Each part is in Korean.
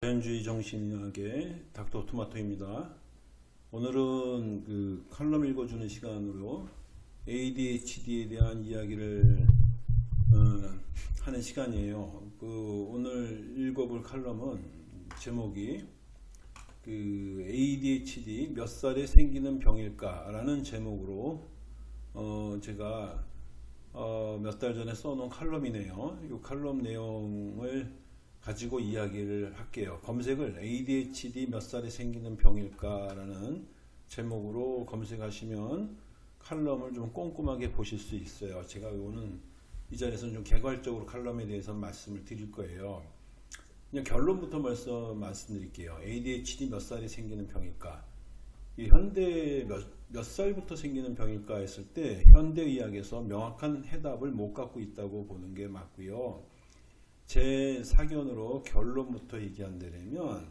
자연주의 정신의학의 닥터 토마토입니다. 오늘은 그 칼럼 읽어주는 시간으로 ADHD에 대한 이야기를 어, 하는 시간이에요. 그 오늘 읽어볼 칼럼은 제목이 그 ADHD 몇 살에 생기는 병일까라는 제목으로 어, 제가 어, 몇 달 전에 써놓은 칼럼이네요. 이 칼럼 내용을 가지고 이야기를 할게요. 검색을 ADHD 몇 살에 생기는 병일까라는 제목으로 검색하시면 칼럼을 좀 꼼꼼하게 보실 수 있어요. 제가 오는 이 자리에서는 좀 개괄적으로 칼럼에 대해서 말씀을 드릴 거예요. 그냥 결론부터 벌써 말씀드릴게요. ADHD 몇 살에 생기는 병일까? 이 현대 몇, 몇 살부터 생기는 병일까 했을 때 현대의학에서 명확한 해답을 못 갖고 있다고 보는 게 맞고요. 제 사견으로 결론부터 얘기한다면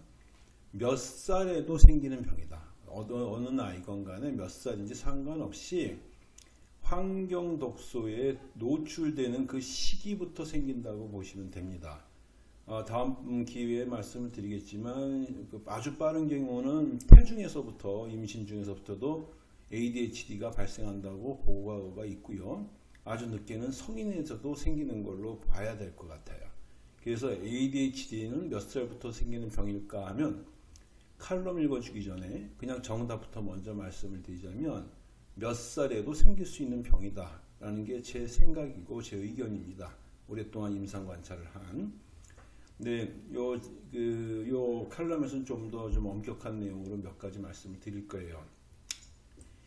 몇 살에도 생기는 병이다. 어느, 어느 나이건 간에 몇 살인지 상관없이 환경 독소에 노출되는 그 시기부터 생긴다고 보시면 됩니다. 어, 다음 기회에 말씀을 드리겠지만 그 아주 빠른 경우는 태중에서부터 임신 중에서부터도 ADHD가 발생한다고 보고가 있고요. 아주 늦게는 성인에서도 생기는 걸로 봐야 될 것 같아요. 그래서 ADHD는 몇 살부터 생기는 병일까 하면 칼럼 읽어주기 전에 그냥 정답부터 먼저 말씀을 드리자면 몇 살에도 생길 수 있는 병이다 라는 게 제 생각이고 제 의견입니다. 오랫동안 임상 관찰을 한. 네, 요, 그, 요 칼럼에서는 좀더좀 엄격한 내용으로 몇 가지 말씀을 드릴 거예요.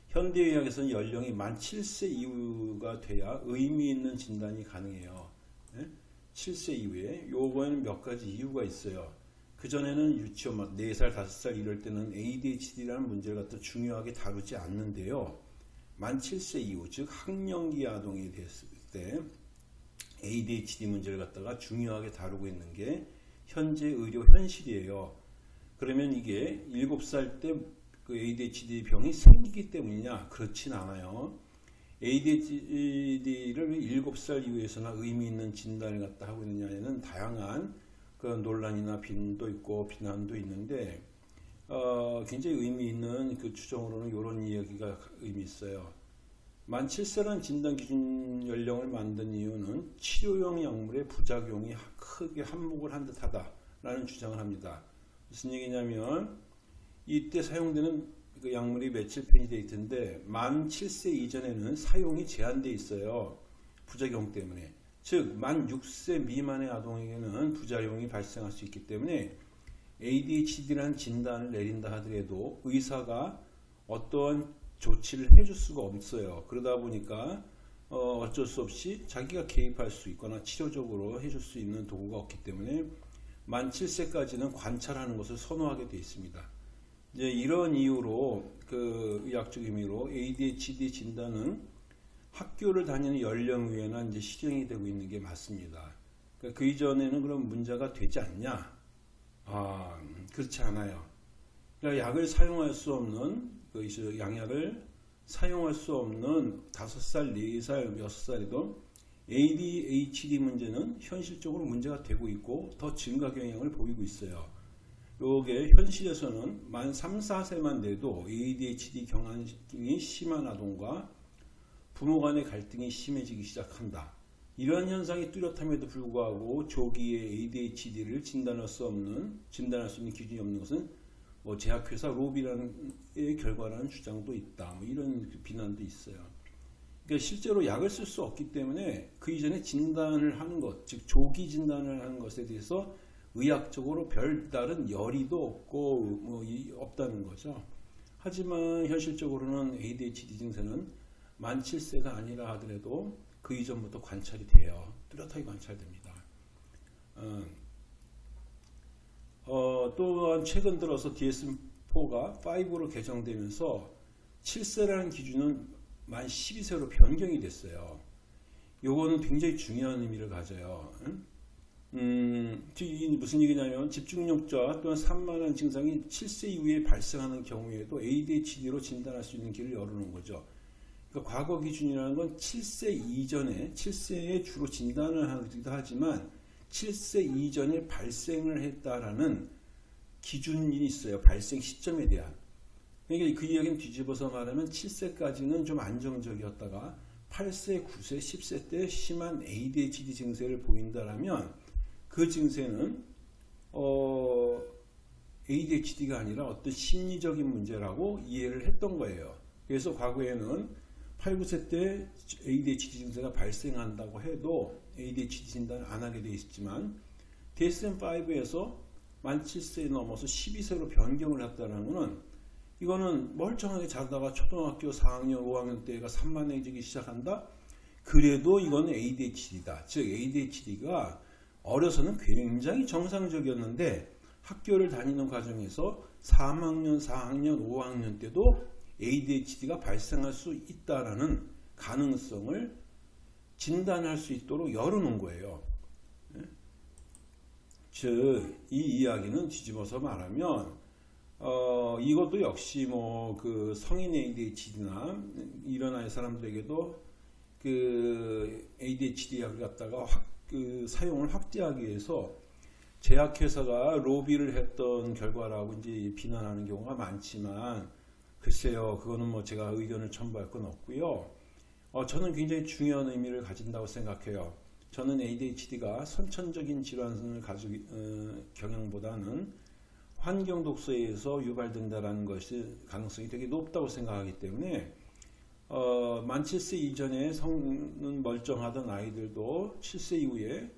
현대의학에서는 연령이 만 7세 이후가 돼야 의미 있는 진단이 가능해요. 네? 7세 이후에 요거에는 몇 가지 이유가 있어요. 그전에는 유치원 막 4살, 5살 이럴 때는 ADHD라는 문제를 갖다 중요하게 다루지 않는데요. 만 7세 이후, 즉 학령기 아동이 됐을 때 ADHD 문제를 갖다가 중요하게 다루고 있는 게 현재 의료 현실이에요. 그러면 이게 7살 때 그 ADHD 병이 생기기 때문이냐? 그렇진 않아요. ADHD를 7살 이후에서나 의미 있는 진단을 갖다 하고 있느냐에는 다양한 그 논란이나 비난도 있고 비난도 있는데 어, 굉장히 의미 있는 그 추정으로는 이런 이야기가 의미 있어요. 만 7세라는 진단 기준 연령을 만든 이유는 치료용 약물의 부작용이 크게 한몫을 한 듯하다라는 주장을 합니다. 무슨 얘기냐면 이때 사용되는 그 약물이 며칠 되어 있던데 만 7세 이전에는 사용이 제한되어 있어요. 부작용 때문에. 즉, 만 6세 미만의 아동에게는 부작용이 발생할 수 있기 때문에 ADHD라는 진단을 내린다 하더라도 의사가 어떠한 조치를 해줄 수가 없어요. 그러다 보니까 어, 어쩔 수 없이 자기가 개입할 수 있거나 치료적으로 해줄 수 있는 도구가 없기 때문에 만 7세까지는 관찰하는 것을 선호하게 되어 있습니다. 이제 이런 이유로 그 의학적 의미로 ADHD 진단은 학교를 다니는 연령 위에나 이제 시행이 되고 있는 게 맞습니다. 그러니까 그 이전에는 그럼 문제가 되지 않냐? 아, 그렇지 않아요. 그러니까 약을 사용할 수 없는 그 양약을 사용할 수 없는 5살, 4살, 6살에도 ADHD 문제는 현실적으로 문제가 되고 있고 더 증가 경향을 보이고 있어요. 요게 현실에서는 만 3, 4세만 돼도 ADHD 경향이 심한 아동과 부모 간의 갈등이 심해지기 시작한다. 이러한 현상이 뚜렷함에도 불구하고 조기에 ADHD를 진단할 수 없는 진단할 수 있는 기준이 없는 것은 뭐 제약회사 로비라는 결과라는 주장도 있다. 뭐 이런 비난도 있어요. 그러니까 실제로 약을 쓸 수 없기 때문에 그 이전에 진단을 하는 것, 즉 조기 진단을 하는 것에 대해서 의학적으로 별다른 열의도 없고 뭐 없다는 거죠. 하지만 현실적으로는 ADHD 증세는 만 7세가 아니라 하더라도 그 이전부터 관찰이 돼요. 뚜렷하게 관찰됩니다. 어, 어, 또한 최근 들어서 DSM-4가 5로 개정되면서 7세라는 기준은 만 12세로 변경이 됐어요. 요거는 굉장히 중요한 의미를 가져요. 응? 음, 무슨 얘기냐면 집중력자 또한 산만한 증상이 7세 이후에 발생하는 경우에도 ADHD로 진단할 수 있는 길을 열어놓은 거죠. 그러니까 과거 기준이라는 건 7세 이전에 7세에 주로 진단을 하기도 하지만 7세 이전에 발생을 했다라는 기준이 있어요. 발생 시점에 대한. 그러니까 그 이야기는 뒤집어서 말하면 7세까지는 좀 안정적이었다가 8세, 9세, 10세 때 심한 ADHD 증세를 보인다라면 그 증세는 어, ADHD가 아니라 어떤 심리적인 문제라고 이해를 했던 거예요. 그래서 과거에는 8, 9세 때 ADHD 증세가 발생한다고 해도 ADHD 진단을 안 하게 돼 있지만 DSM-5에서 만 7세 넘어서 12세로 변경을 했다는 것은 이거는 멀쩡하게 자다가 초등학교 4학년, 5학년 때가 산만해지기 시작한다? 그래도 이건 ADHD다. 즉 ADHD가 어려서는 굉장히 정상적이었는데 학교를 다니는 과정에서 3학년, 4학년, 5학년 때도 ADHD가 발생할 수 있다라는 가능성을 진단할 수 있도록 열어놓은 거예요. 예? 즉, 이 이야기는 뒤집어서 말하면, 어, 이것도 역시 뭐, 그 성인 ADHD나 이런 아이 사람들에게도 그 ADHD 약을 갖다가 확, 그 사용을 확대하기 위해서 제약회사가 로비를 했던 결과라고 이제 비난하는 경우가 많지만, 글쎄요, 그거는 뭐 제가 의견을 첨부할 건 없고요. 어, 저는 굉장히 중요한 의미를 가진다고 생각해요. 저는 ADHD가 선천적인 질환을 가지고 어, 경향보다는 환경 독소에 의해서 유발된다라는 것이 가능성이 되게 높다고 생각하기 때문에 어, 만 7세 이전에 성은 멀쩡하던 아이들도 7세 이후에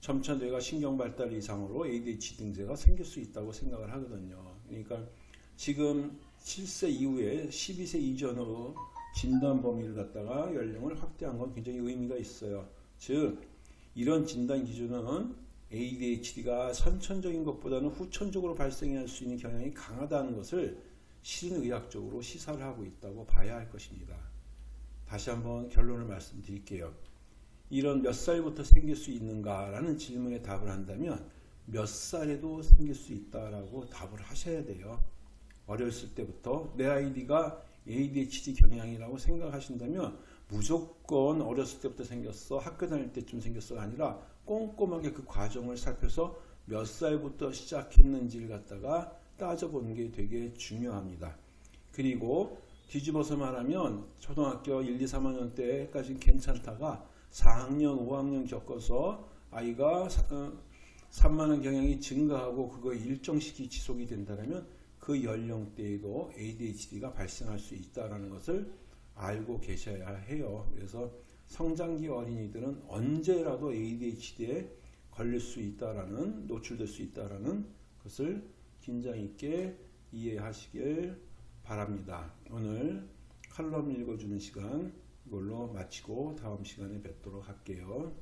점차 뇌가 신경 발달 이상으로 ADHD 증세가 생길 수 있다고 생각을 하거든요. 그러니까 지금 7세 이후에 12세 이전으로 진단 범위를 갖다가 연령을 확대한 건 굉장히 의미가 있어요. 즉 이런 진단 기준은 ADHD가 선천적인 것보다는 후천적으로 발생할 수 있는 경향이 강하다는 것을 실의학적으로 시사를 하고 있다고 봐야 할 것입니다. 다시 한번 결론을 말씀드릴게요. 이런 몇 살부터 생길 수 있는가라는 질문에 답을 한다면 몇 살에도 생길 수 있다라고 답을 하셔야 돼요. 어렸을 때부터 내 아이디가 ADHD 경향이라고 생각하신다면 무조건 어렸을 때부터 생겼어 학교 다닐 때쯤 생겼어가 아니라 꼼꼼하게 그 과정을 살펴서 몇 살부터 시작했는지를 갖다가 따져보는 게 되게 중요합니다. 그리고 뒤집어서 말하면 초등학교 1, 2, 3학년 때까지 괜찮다가 4학년, 5학년 겪어서 아이가 산만한 경향이 증가하고 그거 일정 시기 지속이 된다면 그 연령대에도 ADHD가 발생할 수 있다는 것을 알고 계셔야 해요. 그래서 성장기 어린이들은 언제라도 ADHD에 걸릴 수 있다라는 노출될 수 있다라는 것을 긴장 있게 이해하시길 바랍니다. 오늘 칼럼 읽어주는 시간 이걸로 마치고 다음 시간에 뵙도록 할게요.